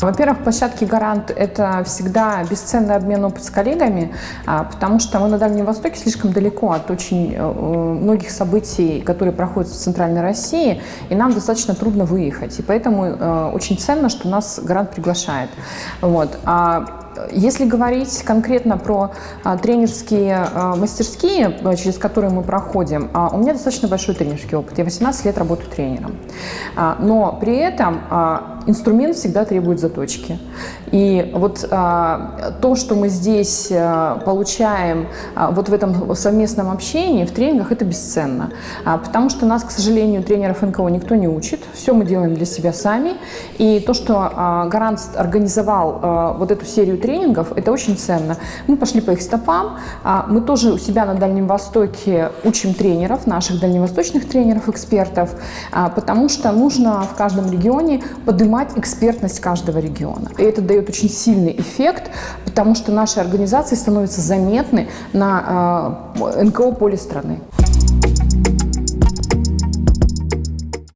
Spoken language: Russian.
Во-первых, площадки «Гарант» — это всегда бесценный обмен опыт с коллегами, а, потому что мы на Дальнем Востоке слишком далеко от очень э, многих событий, которые проходят в Центральной России, и нам достаточно трудно выехать. И поэтому э, очень ценно, что нас «Гарант» приглашает. Вот. Если говорить конкретно про а, тренерские а, мастерские, а, через которые мы проходим, у меня достаточно большой тренерский опыт. Я 18 лет работаю тренером. Но при этом инструмент всегда требует заточки. И вот то, что мы здесь получаем вот в этом совместном общении, в тренингах, это бесценно. Потому что нас, к сожалению, тренеров НКО никто не учит. Все мы делаем для себя сами. И то, что Гарант организовал вот эту серию тренингов, это очень ценно. Мы пошли по их стопам. А, мы тоже у себя на Дальнем Востоке учим тренеров, наших дальневосточных тренеров, экспертов, а, потому что нужно в каждом регионе поднимать экспертность каждого региона. И это дает очень сильный эффект, потому что наши организации становятся заметны на э, НКО поле страны.